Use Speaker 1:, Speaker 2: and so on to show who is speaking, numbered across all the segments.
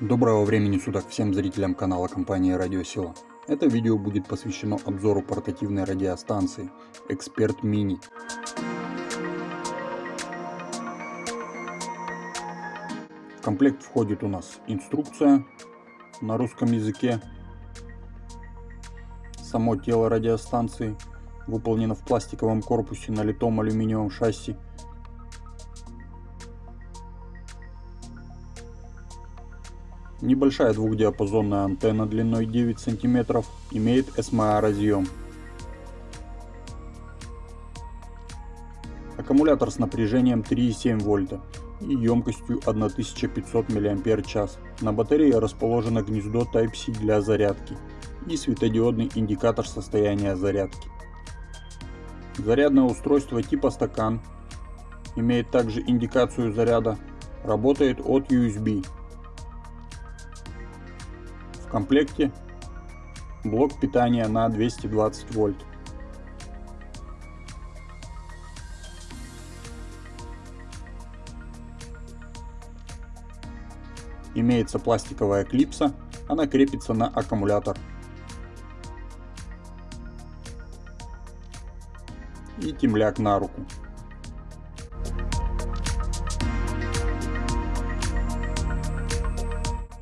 Speaker 1: Доброго времени суток всем зрителям канала компании Радиосила. Это видео будет посвящено обзору портативной радиостанции Эксперт Мини. В комплект входит у нас инструкция на русском языке, само тело радиостанции выполнено в пластиковом корпусе на литом алюминиевом шасси Небольшая двухдиапазонная антенна длиной 9 см имеет SMA разъем. Аккумулятор с напряжением 3,7 вольта и емкостью 1500 мАч. На батарее расположено гнездо Type-C для зарядки и светодиодный индикатор состояния зарядки. Зарядное устройство типа стакан имеет также индикацию заряда, работает от USB комплекте блок питания на 220 вольт. Имеется пластиковая клипса, она крепится на аккумулятор. И темляк на руку.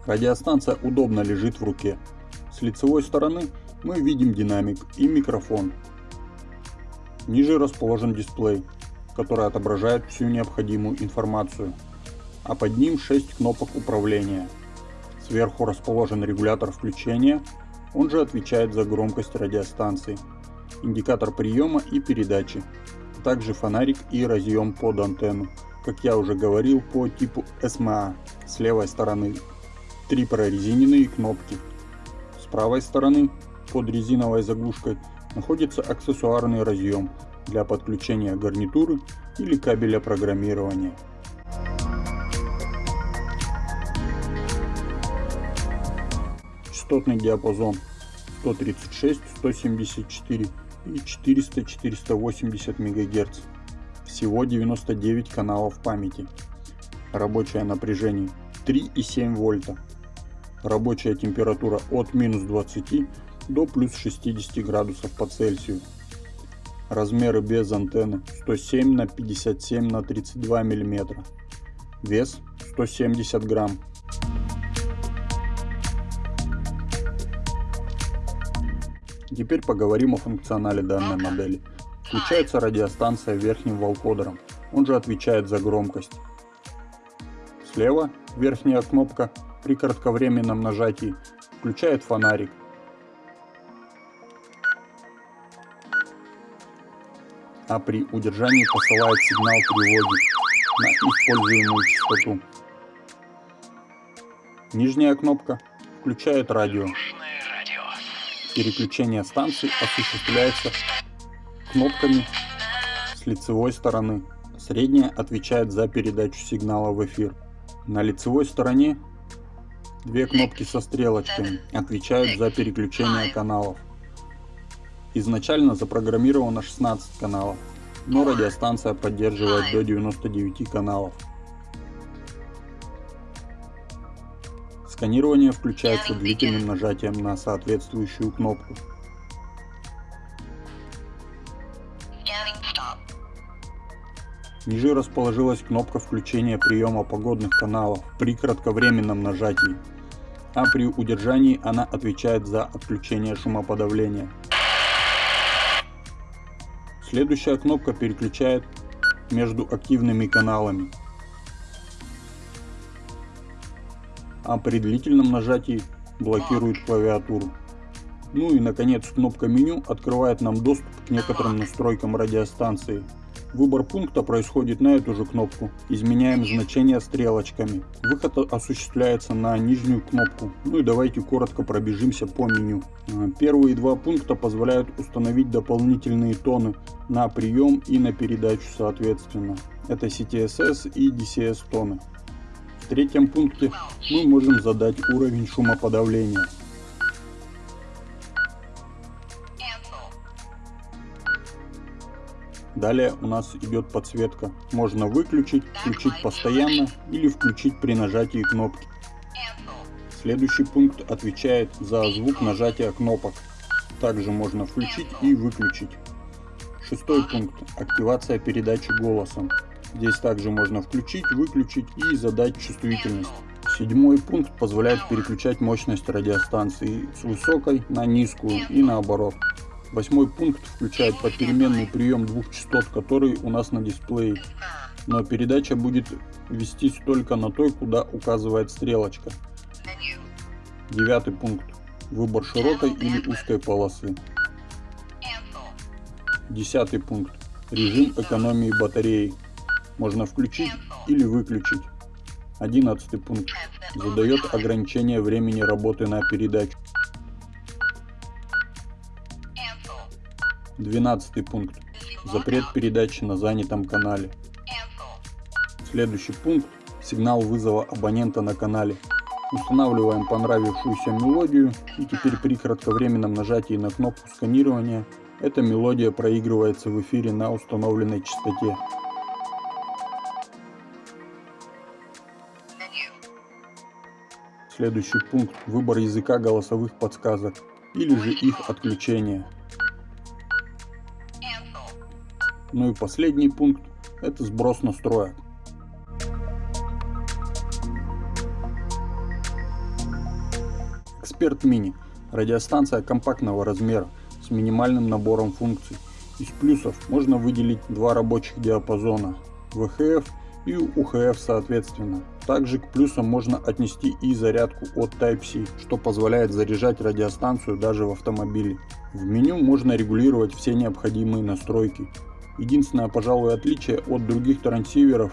Speaker 1: Радиостанция удобно лежит в руке. С лицевой стороны мы видим динамик и микрофон. Ниже расположен дисплей, который отображает всю необходимую информацию, а под ним 6 кнопок управления. Сверху расположен регулятор включения, он же отвечает за громкость радиостанции, индикатор приема и передачи, а также фонарик и разъем под антенну, как я уже говорил по типу SMA с левой стороны три прорезиненные кнопки. С правой стороны под резиновой заглушкой находится аксессуарный разъем для подключения гарнитуры или кабеля программирования. Частотный диапазон 136, 174 и 400-480 МГц. Всего 99 каналов памяти. Рабочее напряжение 3,7 вольта. Рабочая температура от минус 20 до плюс 60 градусов по Цельсию. Размеры без антенны 107 на 57 на 32 мм. Вес 170 грамм. Теперь поговорим о функционале данной модели. Включается радиостанция верхним волкодером, он же отвечает за громкость. Слева верхняя кнопка при кратковременном нажатии включает фонарик. А при удержании посылает сигнал тревоги на используемую частоту. Нижняя кнопка включает радио. Переключение станции осуществляется кнопками с лицевой стороны. Средняя отвечает за передачу сигнала в эфир. На лицевой стороне Две кнопки со стрелочками отвечают за переключение каналов. Изначально запрограммировано 16 каналов, но радиостанция поддерживает до 99 каналов. Сканирование включается длительным нажатием на соответствующую кнопку. Ниже расположилась кнопка включения приема погодных каналов при кратковременном нажатии а при удержании она отвечает за отключение шумоподавления. Следующая кнопка переключает между активными каналами. А при длительном нажатии блокирует клавиатуру. Ну и наконец кнопка меню открывает нам доступ к некоторым настройкам радиостанции. Выбор пункта происходит на эту же кнопку. Изменяем значение стрелочками. Выход осуществляется на нижнюю кнопку. Ну и давайте коротко пробежимся по меню. А, первые два пункта позволяют установить дополнительные тоны на прием и на передачу соответственно. Это CTSS и DCS тоны. В третьем пункте мы можем задать уровень шумоподавления. Далее у нас идет подсветка. Можно выключить, включить постоянно или включить при нажатии кнопки. Следующий пункт отвечает за звук нажатия кнопок. Также можно включить и выключить. Шестой пункт. Активация передачи голосом. Здесь также можно включить, выключить и задать чувствительность. Седьмой пункт позволяет переключать мощность радиостанции с высокой на низкую и наоборот. Восьмой пункт включает попеременный прием двух частот, который у нас на дисплее. Но передача будет вестись только на той, куда указывает стрелочка. Девятый пункт. Выбор широкой или узкой полосы. Десятый пункт. Режим экономии батареи. Можно включить или выключить. Одиннадцатый пункт. Задает ограничение времени работы на передачу. Двенадцатый пункт. Запрет передачи на занятом канале. Следующий пункт. Сигнал вызова абонента на канале. Устанавливаем понравившуюся мелодию и теперь при кратковременном нажатии на кнопку сканирования эта мелодия проигрывается в эфире на установленной частоте. Следующий пункт – выбор языка голосовых подсказок или же их отключение. Ну и последний пункт – это сброс настроек. Эксперт Мини – радиостанция компактного размера с минимальным набором функций. Из плюсов можно выделить два рабочих диапазона – VHF и UHF соответственно. Также к плюсам можно отнести и зарядку от Type-C, что позволяет заряжать радиостанцию даже в автомобиле. В меню можно регулировать все необходимые настройки. Единственное, пожалуй, отличие от других трансиверов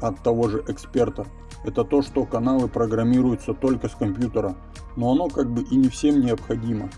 Speaker 1: от того же эксперта, это то, что каналы программируются только с компьютера, но оно как бы и не всем необходимо.